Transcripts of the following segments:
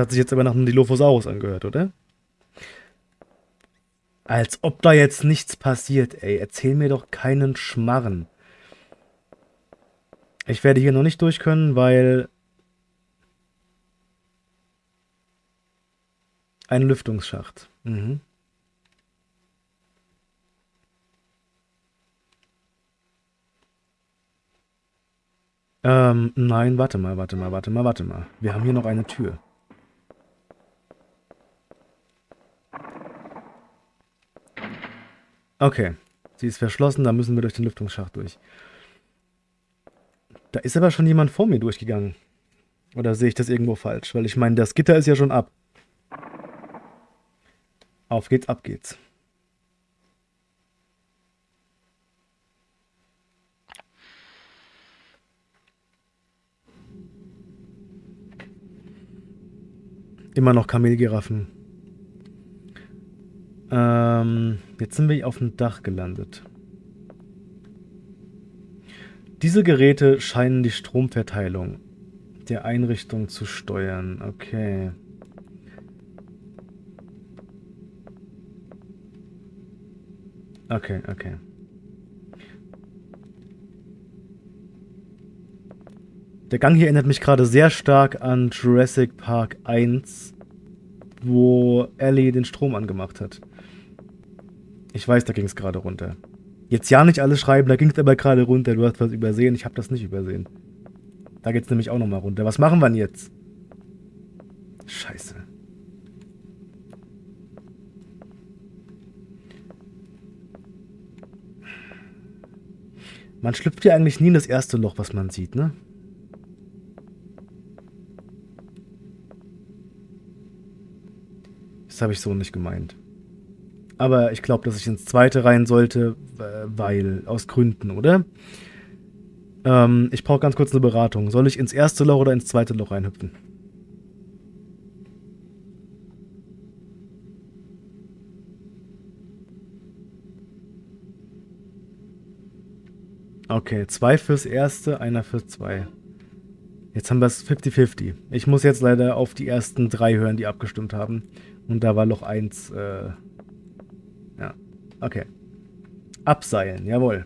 Hat sich jetzt aber nach einem Dilophosaurus angehört, oder? Als ob da jetzt nichts passiert, ey. Erzähl mir doch keinen Schmarren. Ich werde hier noch nicht durch können, weil ein Lüftungsschacht. Mhm. Ähm, nein, warte mal, warte mal, warte mal, warte mal. Wir haben hier noch eine Tür. Okay, sie ist verschlossen, da müssen wir durch den Lüftungsschacht durch. Da ist aber schon jemand vor mir durchgegangen. Oder sehe ich das irgendwo falsch? Weil ich meine, das Gitter ist ja schon ab. Auf geht's, ab geht's. Immer noch Kamelgiraffen. Ähm, jetzt sind wir auf dem Dach gelandet. Diese Geräte scheinen die Stromverteilung der Einrichtung zu steuern. Okay. Okay, okay. Der Gang hier erinnert mich gerade sehr stark an Jurassic Park 1, wo Ellie den Strom angemacht hat. Ich weiß, da ging es gerade runter. Jetzt ja nicht alles schreiben, da ging es aber gerade runter. Du hast was übersehen, ich habe das nicht übersehen. Da geht es nämlich auch nochmal runter. Was machen wir denn jetzt? Scheiße. Man schlüpft ja eigentlich nie in das erste Loch, was man sieht, ne? Das habe ich so nicht gemeint. Aber ich glaube, dass ich ins zweite rein sollte, weil, aus Gründen, oder? Ähm, ich brauche ganz kurz eine Beratung. Soll ich ins erste Loch oder ins zweite Loch reinhüpfen? Okay, zwei fürs erste, einer für zwei. Jetzt haben wir es 50-50. Ich muss jetzt leider auf die ersten drei hören, die abgestimmt haben. Und da war Loch 1, äh, okay. Abseilen, jawohl.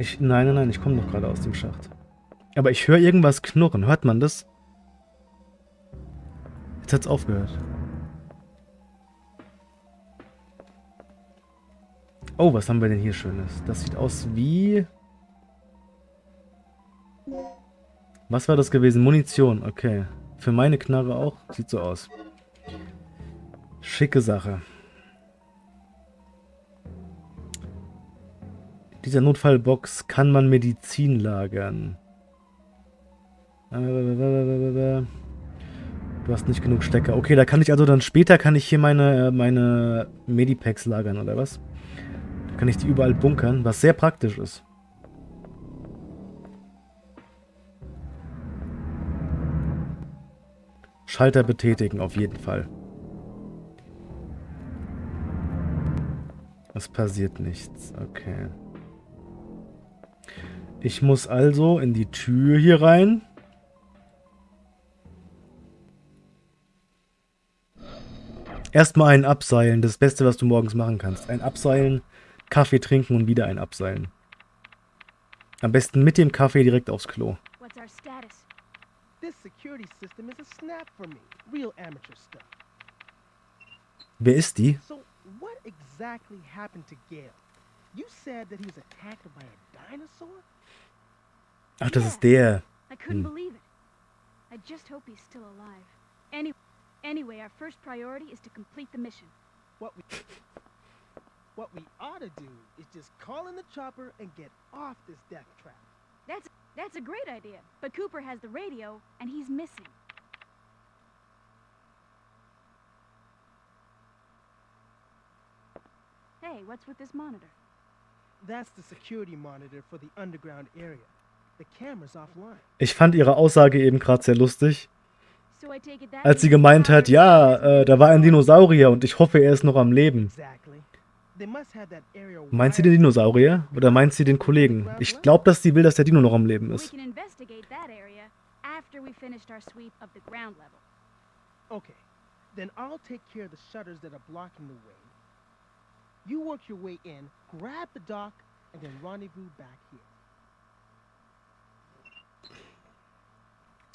Ich, nein, nein, nein, ich komme doch gerade aus dem Schacht. Aber ich höre irgendwas knurren. Hört man das? Jetzt hat es aufgehört. Oh, was haben wir denn hier Schönes? Das sieht aus wie... Was war das gewesen? Munition, okay. Für meine Knarre auch? Sieht so aus. Schicke Sache. dieser Notfallbox kann man Medizin lagern. Du hast nicht genug Stecker. Okay, da kann ich also dann später kann ich hier meine, meine Medipacks lagern, oder was? Kann ich die überall bunkern, was sehr praktisch ist. Schalter betätigen, auf jeden Fall. Es passiert nichts, okay. Ich muss also in die Tür hier rein. Erstmal ein Abseilen, das Beste, was du morgens machen kannst. Ein Abseilen, Kaffee trinken und wieder ein Abseilen. Am besten mit dem Kaffee direkt aufs Klo. Wer ist die? So, what exactly happened to Gail? You said that he was attacked by a dinosaur? Ach, das ist der. I couldn't hm. believe it. I just hope he's still alive. Any anyway, our first priority is to complete the mission. What we What we ought to do is just call in the chopper and get off this death trap. That's that's a great idea. But Cooper has the radio and he's missing. Hey, what's with this monitor? That's the security monitor for the underground area. Ich fand ihre Aussage eben gerade sehr lustig. als sie gemeint hat, ja, äh, da war ein Dinosaurier und ich hoffe, er ist noch am Leben. Meint sie den Dinosaurier oder meint sie den Kollegen? Ich glaube, dass sie will, dass der Dino noch am Leben ist. Okay, then I'll take care of the shutters that are blocking the way. You work your way in, grab the dock, and then rendezvous back here.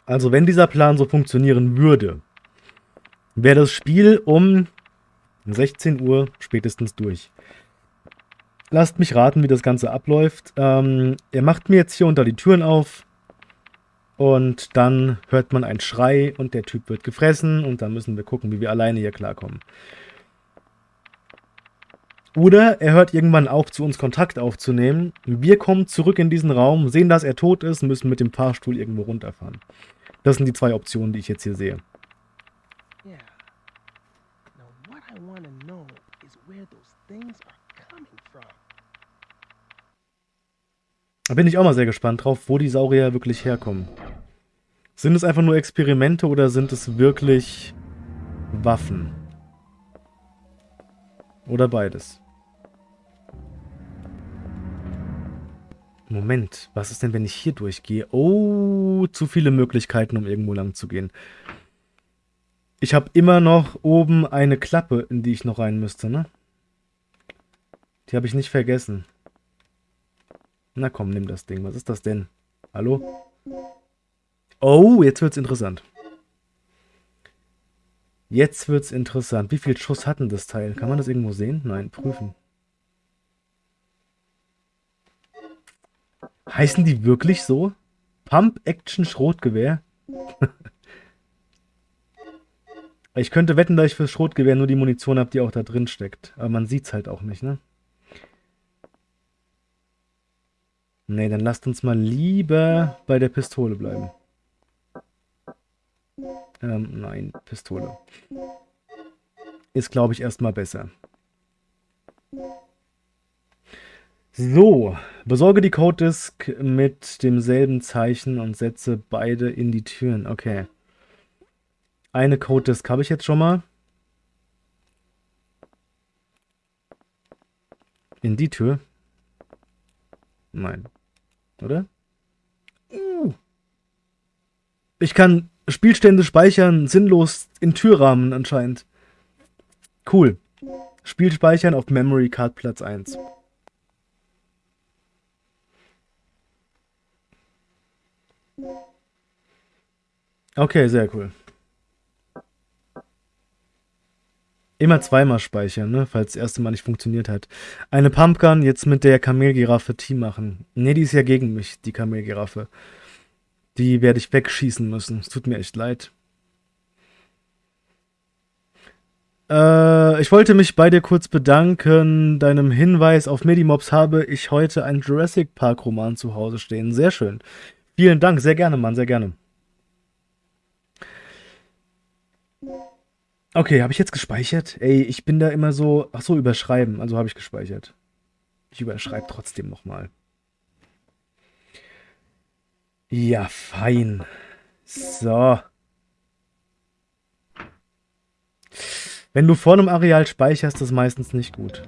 Also wenn dieser Plan so funktionieren würde, wäre das Spiel um 16 Uhr spätestens durch. Lasst mich raten, wie das Ganze abläuft. Ähm, er macht mir jetzt hier unter die Türen auf und dann hört man einen Schrei und der Typ wird gefressen und dann müssen wir gucken, wie wir alleine hier klarkommen. Oder er hört irgendwann auf, zu uns Kontakt aufzunehmen. Wir kommen zurück in diesen Raum, sehen, dass er tot ist, müssen mit dem Fahrstuhl irgendwo runterfahren. Das sind die zwei Optionen, die ich jetzt hier sehe. Bin ich auch mal sehr gespannt drauf, wo die Saurier wirklich herkommen. Sind es einfach nur Experimente oder sind es wirklich Waffen? Oder beides? Moment, was ist denn, wenn ich hier durchgehe? Oh, zu viele Möglichkeiten, um irgendwo lang zu gehen. Ich habe immer noch oben eine Klappe, in die ich noch rein müsste, ne? Die habe ich nicht vergessen. Na komm, nimm das Ding. Was ist das denn? Hallo? Oh, jetzt wird's interessant. Jetzt wird's interessant. Wie viel Schuss hat denn das Teil? Kann man das irgendwo sehen? Nein, prüfen. Heißen die wirklich so? Pump Action Schrotgewehr? ich könnte wetten, dass ich fürs Schrotgewehr nur die Munition habe, die auch da drin steckt. Aber man sieht's halt auch nicht, ne? Ne, dann lasst uns mal lieber bei der Pistole bleiben. Ähm, nein, Pistole. Ist, glaube ich, erstmal besser. So, besorge die Code Disk mit demselben Zeichen und setze beide in die Türen. Okay. Eine Code Disk habe ich jetzt schon mal. In die Tür? Nein. Oder? Uh. Ich kann Spielstände speichern, sinnlos in Türrahmen anscheinend. Cool. Spiel speichern auf Memory Card Platz 1. Okay, sehr cool. Immer zweimal speichern, ne? falls das erste Mal nicht funktioniert hat. Eine Pumpgun jetzt mit der Kamelgiraffe Team machen. Ne, die ist ja gegen mich, die Kamelgiraffe. Die werde ich wegschießen müssen. Es tut mir echt leid. Äh, ich wollte mich bei dir kurz bedanken. Deinem Hinweis auf Medimobs habe ich heute einen Jurassic Park Roman zu Hause stehen. Sehr schön. Vielen Dank, sehr gerne, Mann, sehr gerne. Okay, habe ich jetzt gespeichert? Ey, ich bin da immer so... Ach so, überschreiben. Also habe ich gespeichert. Ich überschreibe trotzdem nochmal. Ja, fein. So. Wenn du vor einem Areal speicherst, ist das meistens nicht gut.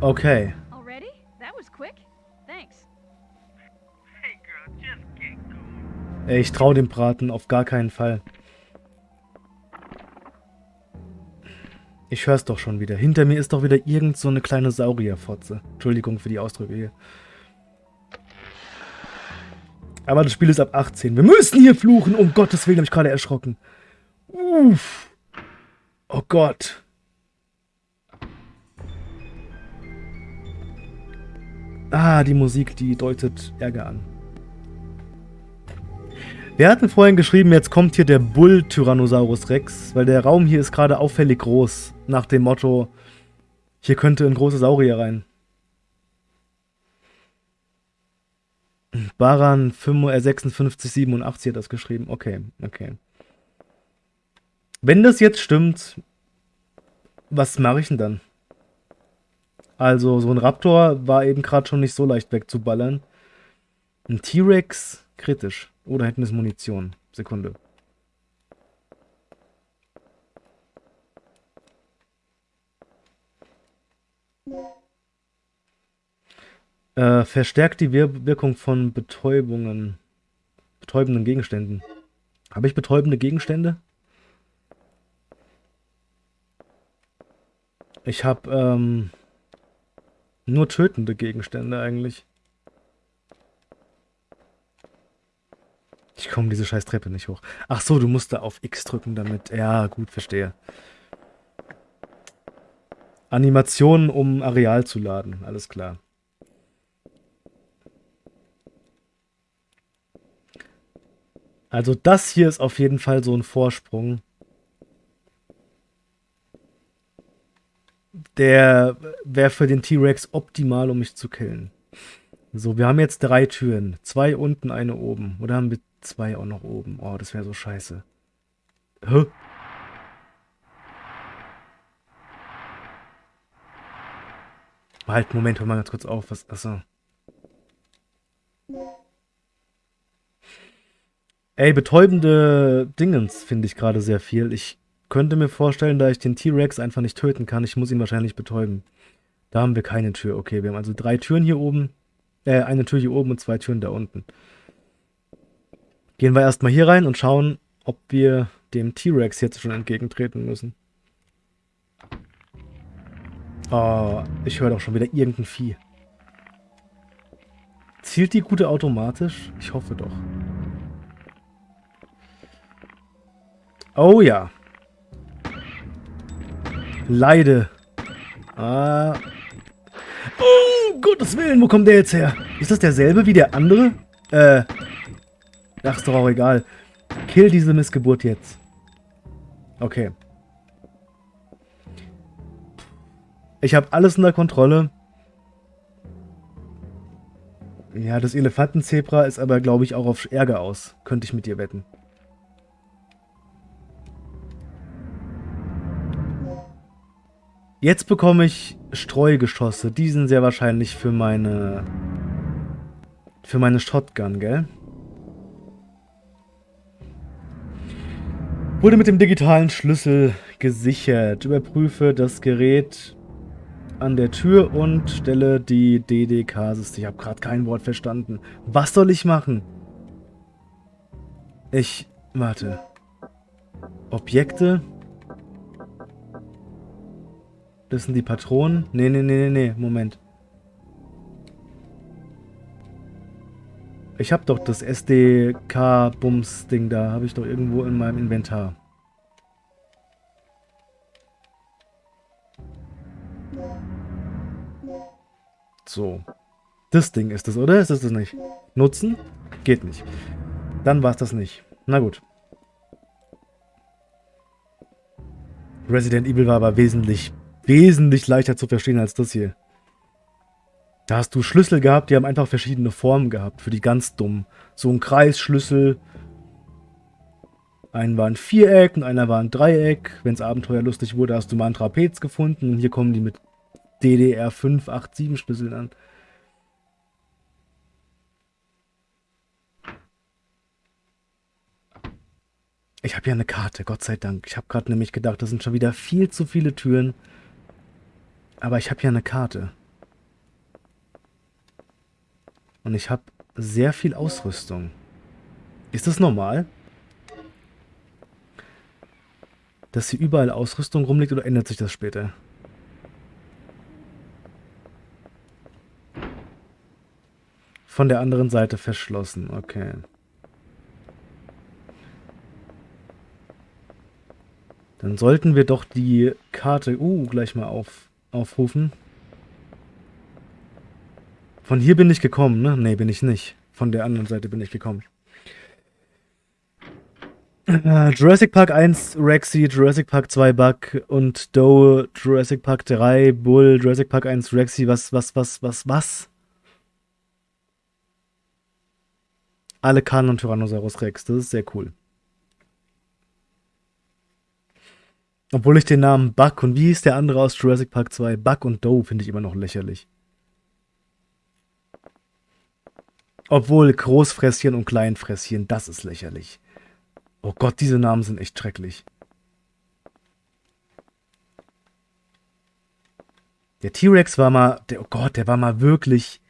Okay. Ey, ich trau dem Braten auf gar keinen Fall. Ich hör's doch schon wieder. Hinter mir ist doch wieder irgend so eine kleine Saurierfotze. Entschuldigung für die Ausdrücke hier. Aber das Spiel ist ab 18. Wir müssen hier fluchen. Um Gottes Willen, habe ich gerade erschrocken. Uff. Oh Gott. Ah, die Musik, die deutet Ärger an. Wir hatten vorhin geschrieben, jetzt kommt hier der Bull Tyrannosaurus Rex, weil der Raum hier ist gerade auffällig groß, nach dem Motto, hier könnte ein großer Saurier rein. Baran 5687 hat das geschrieben. Okay, okay. Wenn das jetzt stimmt, was mache ich denn dann? Also, so ein Raptor war eben gerade schon nicht so leicht wegzuballern. Ein T-Rex, kritisch. Oder hätten es Munition. Sekunde. Äh, verstärkt die Wir Wirkung von Betäubungen. Betäubenden Gegenständen. Habe ich betäubende Gegenstände? Ich habe ähm, nur tötende Gegenstände eigentlich. Ich komme diese scheiß Treppe nicht hoch. Ach so, du musst da auf X drücken damit. Ja, gut, verstehe. Animationen, um Areal zu laden. Alles klar. Also das hier ist auf jeden Fall so ein Vorsprung. Der wäre für den T-Rex optimal, um mich zu killen. So, wir haben jetzt drei Türen. Zwei unten, eine oben. Oder haben wir zwei auch noch oben? Oh, das wäre so scheiße. Hä? Halt, Moment, hör mal ganz kurz auf. Was, achso. Ey, betäubende Dingens finde ich gerade sehr viel. Ich könnte mir vorstellen, da ich den T-Rex einfach nicht töten kann, ich muss ihn wahrscheinlich betäuben. Da haben wir keine Tür. Okay, wir haben also drei Türen hier oben. Äh, eine Tür hier oben und zwei Türen da unten. Gehen wir erstmal hier rein und schauen, ob wir dem T-Rex jetzt schon entgegentreten müssen. Oh, ich höre doch schon wieder irgendein Vieh. Zielt die Gute automatisch? Ich hoffe doch. Oh ja. Leide. Ah. Oh, Gottes Willen, wo kommt der jetzt her? Ist das derselbe wie der andere? Äh. Ach, ist doch auch egal. Kill diese Missgeburt jetzt. Okay. Ich habe alles unter Kontrolle. Ja, das Elefantenzebra ist aber, glaube ich, auch auf Ärger aus. Könnte ich mit dir wetten. Jetzt bekomme ich Streugeschosse. Die sind sehr wahrscheinlich für meine... Für meine Shotgun, gell? Wurde mit dem digitalen Schlüssel gesichert. Überprüfe das Gerät an der Tür und stelle die DDK-System. Ich habe gerade kein Wort verstanden. Was soll ich machen? Ich... Warte. Objekte... Das sind die Patronen. Nee, nee, nee, nee, nee. Moment. Ich habe doch das SDK-Bums-Ding da. Habe ich doch irgendwo in meinem Inventar. So. Das Ding ist das, oder? Ist das das nicht? Nutzen? Geht nicht. Dann war es das nicht. Na gut. Resident Evil war aber wesentlich wesentlich leichter zu verstehen als das hier. Da hast du Schlüssel gehabt, die haben einfach verschiedene Formen gehabt, für die ganz dummen. So ein Kreisschlüssel. Einen war ein Viereck und einer war ein Dreieck. Wenn es abenteuerlustig wurde, hast du mal ein Trapez gefunden. Und hier kommen die mit DDR 5, 8, 7 Schlüsseln an. Ich habe ja eine Karte, Gott sei Dank. Ich habe gerade nämlich gedacht, das sind schon wieder viel zu viele Türen. Aber ich habe ja eine Karte. Und ich habe sehr viel Ausrüstung. Ist das normal? Dass hier überall Ausrüstung rumliegt oder ändert sich das später? Von der anderen Seite verschlossen, okay. Dann sollten wir doch die Karte, uh, gleich mal auf, aufrufen. Von hier bin ich gekommen, ne? Ne, bin ich nicht. Von der anderen Seite bin ich gekommen. Uh, Jurassic Park 1 Rexy, Jurassic Park 2 Bug und Doe, Jurassic Park 3 Bull, Jurassic Park 1 Rexy, was, was, was, was, was? Alle Kanon Tyrannosaurus Rex, das ist sehr cool. Obwohl ich den Namen Buck und wie hieß der andere aus Jurassic Park 2? Buck und Doe finde ich immer noch lächerlich. Obwohl Großfresschen und Kleinfresschen, das ist lächerlich. Oh Gott, diese Namen sind echt schrecklich. Der T-Rex war mal, der, oh Gott, der war mal wirklich,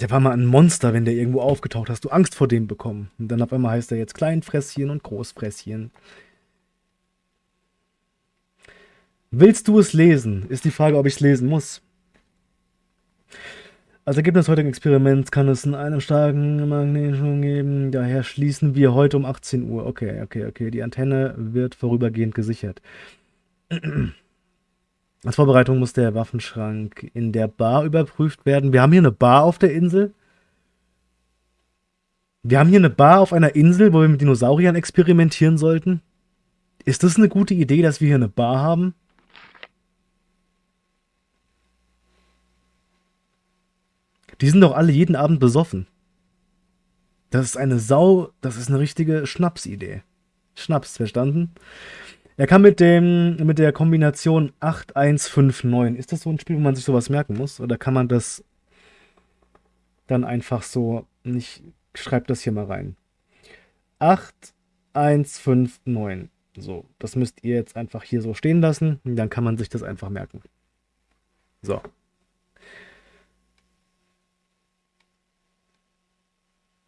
der war mal ein Monster, wenn der irgendwo aufgetaucht hast. Du Angst vor dem bekommen. Und dann auf einmal heißt er jetzt Kleinfresschen und Großfresschen. Willst du es lesen? Ist die Frage, ob ich es lesen muss. Als Ergebnis heutigen Experiments kann es in einem starken Magnetstrom geben. Daher schließen wir heute um 18 Uhr. Okay, okay, okay. Die Antenne wird vorübergehend gesichert. Als Vorbereitung muss der Waffenschrank in der Bar überprüft werden. Wir haben hier eine Bar auf der Insel. Wir haben hier eine Bar auf einer Insel, wo wir mit Dinosauriern experimentieren sollten. Ist das eine gute Idee, dass wir hier eine Bar haben? Die sind doch alle jeden Abend besoffen. Das ist eine Sau, das ist eine richtige Schnapsidee. Schnaps, verstanden? Er kann mit dem mit der Kombination 8159. Ist das so ein Spiel, wo man sich sowas merken muss? Oder kann man das dann einfach so nicht. Schreibt das hier mal rein. 8159. So, das müsst ihr jetzt einfach hier so stehen lassen. Dann kann man sich das einfach merken. So.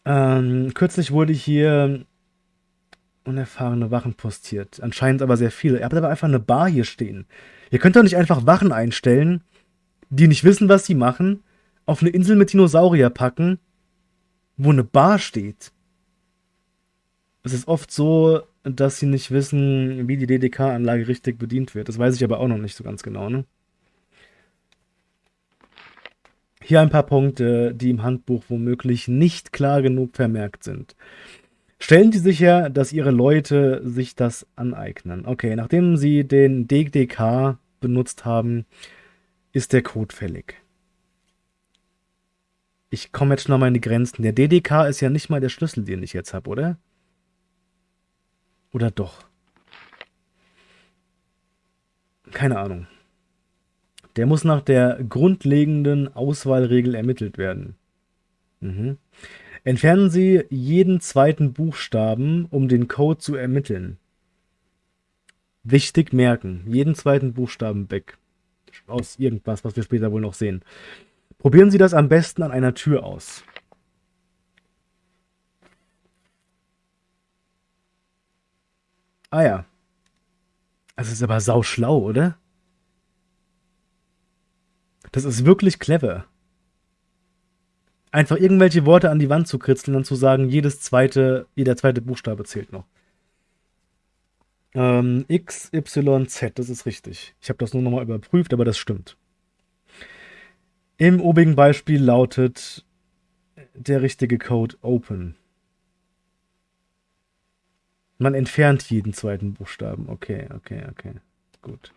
Ähm, kürzlich wurde hier unerfahrene Wachen postiert. Anscheinend aber sehr viele. Ihr habt aber einfach eine Bar hier stehen. Ihr könnt doch nicht einfach Wachen einstellen, die nicht wissen, was sie machen, auf eine Insel mit Dinosaurier packen, wo eine Bar steht. Es ist oft so, dass sie nicht wissen, wie die DDK-Anlage richtig bedient wird. Das weiß ich aber auch noch nicht so ganz genau, ne? Hier ein paar Punkte, die im Handbuch womöglich nicht klar genug vermerkt sind. Stellen Sie sicher, dass Ihre Leute sich das aneignen. Okay, nachdem Sie den DDK benutzt haben, ist der Code fällig. Ich komme jetzt schon mal in die Grenzen. Der DDK ist ja nicht mal der Schlüssel, den ich jetzt habe, oder? Oder doch? Keine Ahnung. Der muss nach der grundlegenden Auswahlregel ermittelt werden. Mhm. Entfernen Sie jeden zweiten Buchstaben, um den Code zu ermitteln. Wichtig merken, jeden zweiten Buchstaben weg. Aus irgendwas, was wir später wohl noch sehen. Probieren Sie das am besten an einer Tür aus. Ah ja. Das ist aber sau schlau, oder? Das ist wirklich clever. Einfach irgendwelche Worte an die Wand zu kritzeln und zu sagen, jedes zweite, jeder zweite Buchstabe zählt noch. Ähm, X, Y, Z, das ist richtig. Ich habe das nur nochmal überprüft, aber das stimmt. Im obigen Beispiel lautet der richtige Code Open. Man entfernt jeden zweiten Buchstaben. Okay, okay, okay. Gut.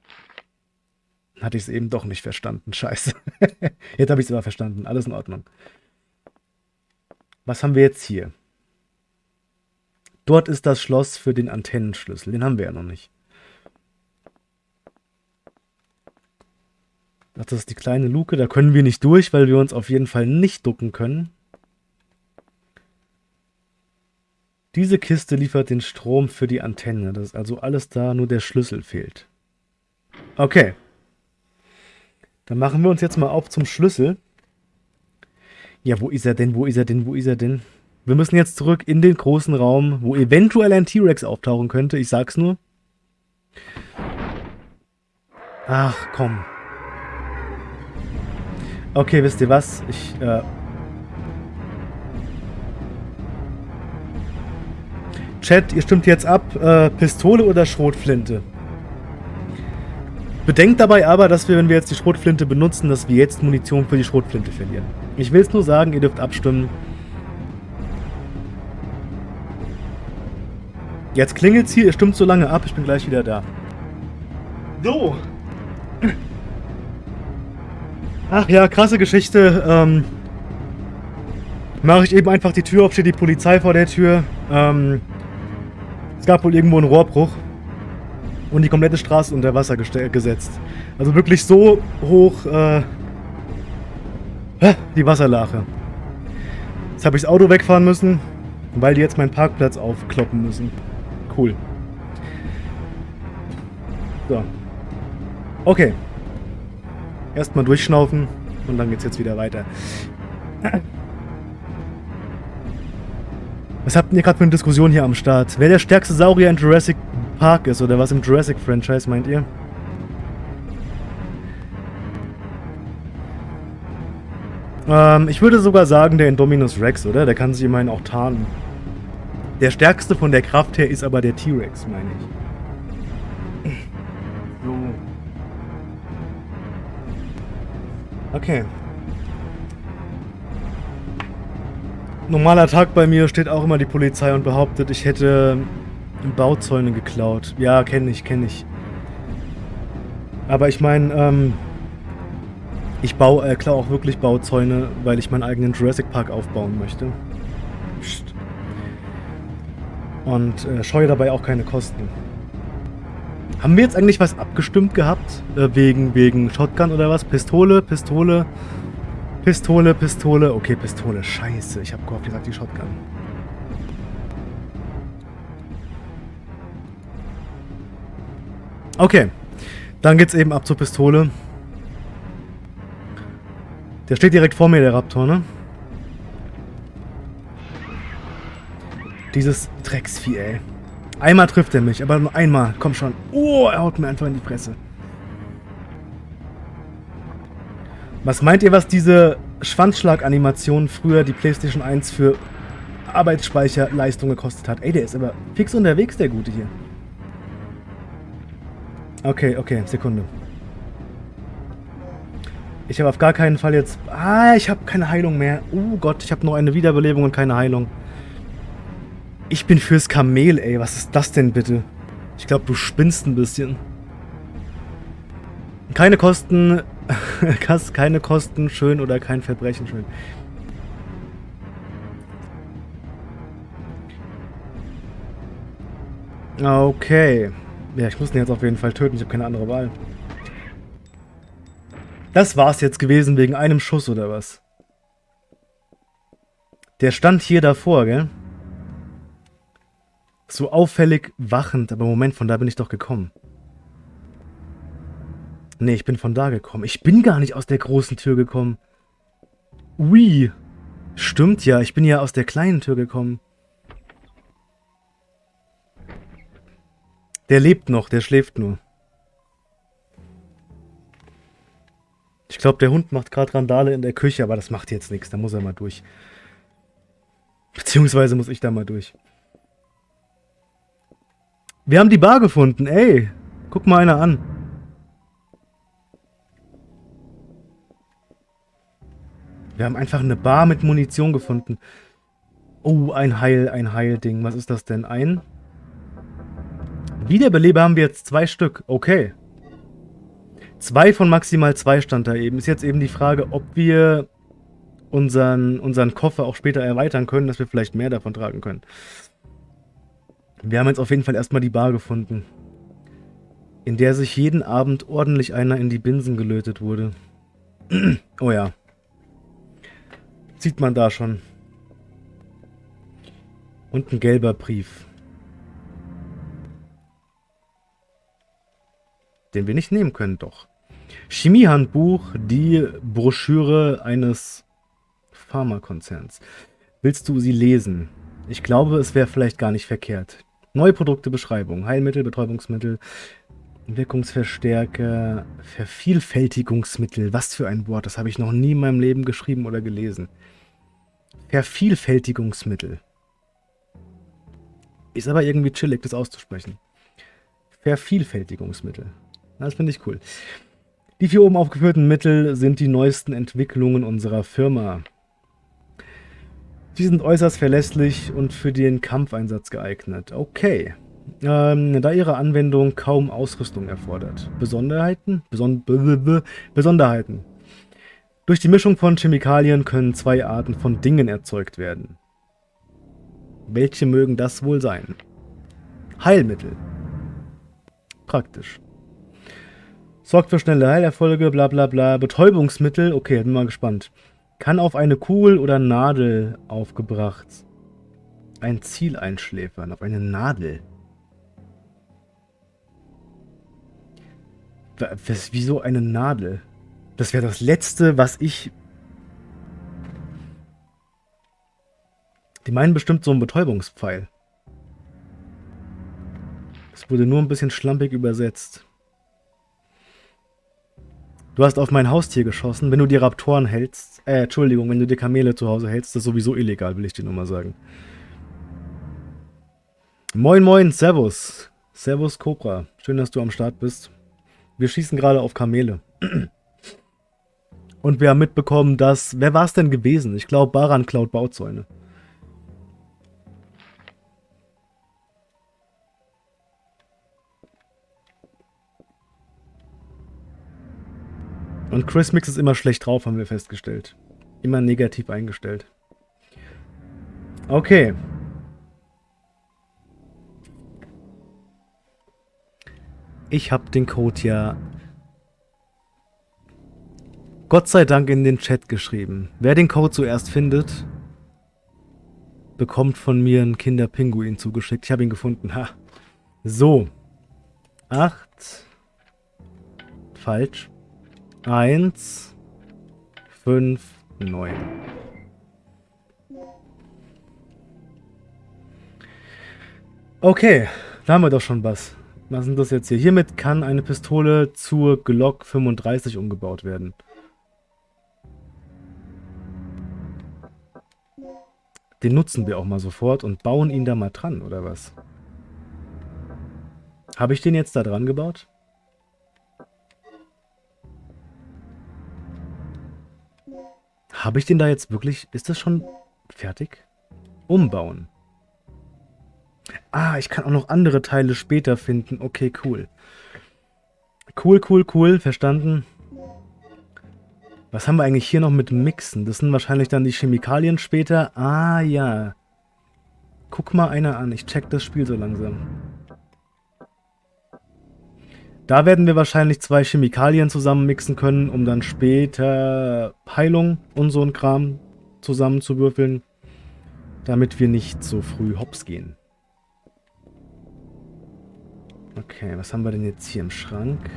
Hatte ich es eben doch nicht verstanden. Scheiße. jetzt habe ich es aber verstanden. Alles in Ordnung. Was haben wir jetzt hier? Dort ist das Schloss für den Antennenschlüssel. Den haben wir ja noch nicht. Das ist die kleine Luke. Da können wir nicht durch, weil wir uns auf jeden Fall nicht ducken können. Diese Kiste liefert den Strom für die Antenne. Das ist also alles da, nur der Schlüssel fehlt. Okay. Dann machen wir uns jetzt mal auf zum Schlüssel. Ja, wo ist er denn? Wo ist er denn? Wo ist er denn? Wir müssen jetzt zurück in den großen Raum, wo eventuell ein T-Rex auftauchen könnte. Ich sag's nur. Ach, komm. Okay, wisst ihr was? Ich, äh... Chat, ihr stimmt jetzt ab, äh, Pistole oder Schrotflinte? Bedenkt dabei aber, dass wir, wenn wir jetzt die Schrotflinte benutzen, dass wir jetzt Munition für die Schrotflinte verlieren. Ich will es nur sagen, ihr dürft abstimmen. Jetzt klingelt's hier, ihr stimmt so lange ab, ich bin gleich wieder da. So. Ach ja, krasse Geschichte. Ähm, Mache ich eben einfach die Tür auf, steht die Polizei vor der Tür. Ähm, es gab wohl irgendwo einen Rohrbruch. Und die komplette Straße unter Wasser gesetzt. Also wirklich so hoch äh, die Wasserlache. Jetzt habe ich das Auto wegfahren müssen, weil die jetzt meinen Parkplatz aufkloppen müssen. Cool. So. Okay. Erstmal durchschnaufen und dann geht's jetzt wieder weiter. Was habt ihr gerade für eine Diskussion hier am Start? Wer der stärkste Saurier in Jurassic Park ist oder was im Jurassic-Franchise, meint ihr? Ähm, ich würde sogar sagen, der Indominus Rex, oder? Der kann sich immerhin auch tarnen. Der stärkste von der Kraft her ist aber der T-Rex, meine ich. So. Okay. Normaler Tag bei mir steht auch immer die Polizei und behauptet, ich hätte Bauzäune geklaut. Ja, kenne ich, kenne ich. Aber ich meine, ähm, ich baue, äh, klar auch wirklich Bauzäune, weil ich meinen eigenen Jurassic Park aufbauen möchte. Psst. Und äh, scheue dabei auch keine Kosten. Haben wir jetzt eigentlich was abgestimmt gehabt? Äh, wegen, wegen Shotgun oder was? Pistole, Pistole, Pistole, Pistole. Okay, Pistole. Scheiße, ich habe gehofft, ihr sagt die Shotgun. Okay, dann geht's eben ab zur Pistole. Der steht direkt vor mir, der Raptor, ne? Dieses Drecksvieh, ey. Einmal trifft er mich, aber nur einmal. Komm schon. Oh, er haut mir einfach in die Fresse. Was meint ihr, was diese Schwanzschlag-Animation früher die PlayStation 1 für Arbeitsspeicherleistung gekostet hat? Ey, der ist aber fix unterwegs, der Gute hier. Okay, okay, Sekunde. Ich habe auf gar keinen Fall jetzt... Ah, ich habe keine Heilung mehr. Oh Gott, ich habe nur eine Wiederbelebung und keine Heilung. Ich bin fürs Kamel, ey. Was ist das denn bitte? Ich glaube, du spinnst ein bisschen. Keine Kosten... keine Kosten schön oder kein Verbrechen schön. Okay. Ja, ich muss ihn jetzt auf jeden Fall töten. Ich habe keine andere Wahl. Das war's jetzt gewesen wegen einem Schuss oder was? Der stand hier davor, gell? So auffällig wachend, aber Moment, von da bin ich doch gekommen. Nee, ich bin von da gekommen. Ich bin gar nicht aus der großen Tür gekommen. Ui. Stimmt ja, ich bin ja aus der kleinen Tür gekommen. Der lebt noch, der schläft nur. Ich glaube, der Hund macht gerade Randale in der Küche, aber das macht jetzt nichts. Da muss er mal durch. Beziehungsweise muss ich da mal durch. Wir haben die Bar gefunden. Ey, guck mal einer an. Wir haben einfach eine Bar mit Munition gefunden. Oh, ein Heil, ein Heilding. Was ist das denn? Ein? Wiederbeleber haben wir jetzt zwei Stück. Okay. Zwei von maximal zwei stand da eben. Ist jetzt eben die Frage, ob wir unseren, unseren Koffer auch später erweitern können, dass wir vielleicht mehr davon tragen können. Wir haben jetzt auf jeden Fall erstmal die Bar gefunden, in der sich jeden Abend ordentlich einer in die Binsen gelötet wurde. oh ja. Sieht man da schon. Und ein gelber Brief. Den wir nicht nehmen können, doch. Chemiehandbuch, die Broschüre eines Pharmakonzerns. Willst du sie lesen? Ich glaube, es wäre vielleicht gar nicht verkehrt. Neue Produkte, Beschreibung, Heilmittel, Betäubungsmittel, Wirkungsverstärker, Vervielfältigungsmittel. Was für ein Wort, das habe ich noch nie in meinem Leben geschrieben oder gelesen. Vervielfältigungsmittel. Ist aber irgendwie chillig, das auszusprechen. Vervielfältigungsmittel. Das finde ich cool. Die vier oben aufgeführten Mittel sind die neuesten Entwicklungen unserer Firma. Sie sind äußerst verlässlich und für den Kampfeinsatz geeignet. Okay. Ähm, da ihre Anwendung kaum Ausrüstung erfordert. Besonderheiten? Beson Besonderheiten. Durch die Mischung von Chemikalien können zwei Arten von Dingen erzeugt werden. Welche mögen das wohl sein? Heilmittel. Praktisch. Sorgt für schnelle Heilerfolge, bla bla bla. Betäubungsmittel, okay, bin mal gespannt. Kann auf eine Kugel oder Nadel aufgebracht. Ein Ziel einschläfern, auf eine Nadel. Was, wieso eine Nadel? Das wäre das Letzte, was ich... Die meinen bestimmt so einen Betäubungspfeil. Es wurde nur ein bisschen schlampig übersetzt. Du hast auf mein Haustier geschossen. Wenn du die Raptoren hältst, äh, Entschuldigung, wenn du die Kamele zu Hause hältst, das ist sowieso illegal, will ich dir nur mal sagen. Moin moin, Servus. Servus Cobra. Schön, dass du am Start bist. Wir schießen gerade auf Kamele. Und wir haben mitbekommen, dass... Wer war es denn gewesen? Ich glaube, Baran klaut Bauzäune. Und Chris Mix ist immer schlecht drauf, haben wir festgestellt. Immer negativ eingestellt. Okay. Ich habe den Code ja Gott sei Dank in den Chat geschrieben. Wer den Code zuerst findet, bekommt von mir einen Kinderpinguin zugeschickt. Ich habe ihn gefunden. Ha. So. Acht. Falsch. 1, 5, 9. Okay, da haben wir doch schon was. Was ist das jetzt hier? Hiermit kann eine Pistole zur Glock 35 umgebaut werden. Den nutzen wir auch mal sofort und bauen ihn da mal dran, oder was? Habe ich den jetzt da dran gebaut? Habe ich den da jetzt wirklich... Ist das schon fertig? Umbauen. Ah, ich kann auch noch andere Teile später finden. Okay, cool. Cool, cool, cool. Verstanden. Was haben wir eigentlich hier noch mit Mixen? Das sind wahrscheinlich dann die Chemikalien später. Ah, ja. Guck mal einer an. Ich check das Spiel so langsam. Da werden wir wahrscheinlich zwei Chemikalien zusammenmixen können, um dann später Heilung und so ein Kram zusammenzuwürfeln, damit wir nicht so früh hops gehen. Okay, was haben wir denn jetzt hier im Schrank?